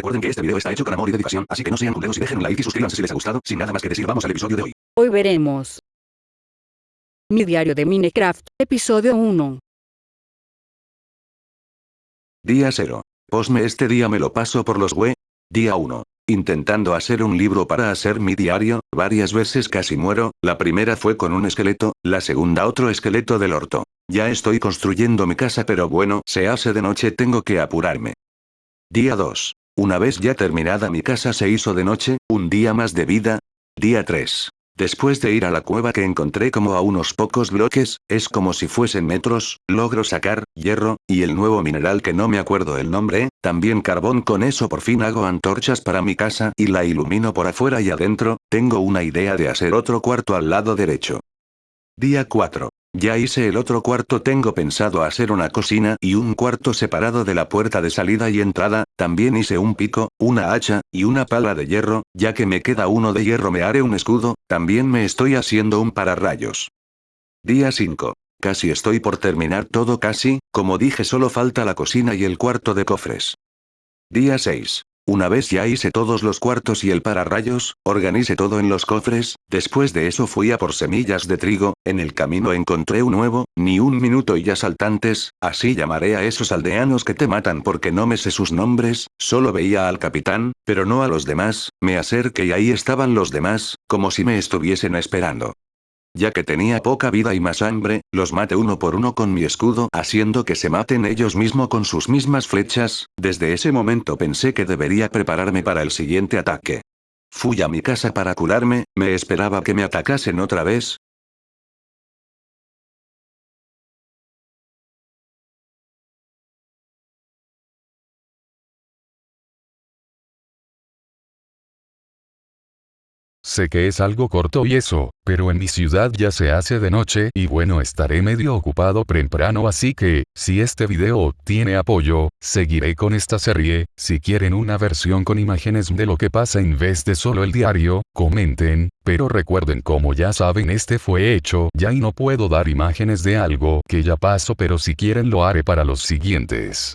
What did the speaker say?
Recuerden que este video está hecho con amor y dedicación, así que no sean culeros y dejen un like y suscríbanse si les ha gustado. Sin nada más que decir, vamos al episodio de hoy. Hoy veremos Mi diario de Minecraft, episodio 1. Día 0. Posme este día me lo paso por los hue. Día 1. Intentando hacer un libro para hacer mi diario, varias veces casi muero, la primera fue con un esqueleto, la segunda otro esqueleto del orto. Ya estoy construyendo mi casa pero bueno, se hace de noche tengo que apurarme. Día 2. Una vez ya terminada mi casa se hizo de noche, un día más de vida. Día 3. Después de ir a la cueva que encontré como a unos pocos bloques, es como si fuesen metros, logro sacar, hierro, y el nuevo mineral que no me acuerdo el nombre, también carbón con eso por fin hago antorchas para mi casa y la ilumino por afuera y adentro, tengo una idea de hacer otro cuarto al lado derecho. Día 4. Ya hice el otro cuarto tengo pensado hacer una cocina y un cuarto separado de la puerta de salida y entrada, también hice un pico, una hacha, y una pala de hierro, ya que me queda uno de hierro me haré un escudo, también me estoy haciendo un pararrayos. Día 5. Casi estoy por terminar todo casi, como dije solo falta la cocina y el cuarto de cofres. Día 6. Una vez ya hice todos los cuartos y el pararrayos, organicé todo en los cofres, después de eso fui a por semillas de trigo, en el camino encontré un nuevo, ni un minuto y asaltantes, así llamaré a esos aldeanos que te matan porque no me sé sus nombres, solo veía al capitán, pero no a los demás, me acerqué y ahí estaban los demás, como si me estuviesen esperando. Ya que tenía poca vida y más hambre, los maté uno por uno con mi escudo haciendo que se maten ellos mismos con sus mismas flechas, desde ese momento pensé que debería prepararme para el siguiente ataque. Fui a mi casa para curarme, me esperaba que me atacasen otra vez, Sé que es algo corto y eso, pero en mi ciudad ya se hace de noche y bueno estaré medio ocupado temprano así que, si este video obtiene apoyo, seguiré con esta serie, si quieren una versión con imágenes de lo que pasa en vez de solo el diario, comenten, pero recuerden como ya saben este fue hecho ya y no puedo dar imágenes de algo que ya pasó pero si quieren lo haré para los siguientes.